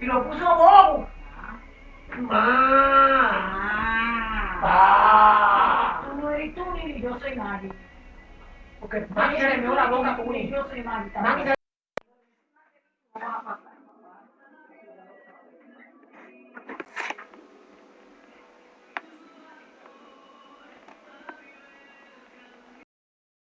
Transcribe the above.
y lo puso bobo. Ma. Pa. Tú no eres tú ni yo soy nadie. Porque Maggie se le la boca con un. Yo soy Maggie.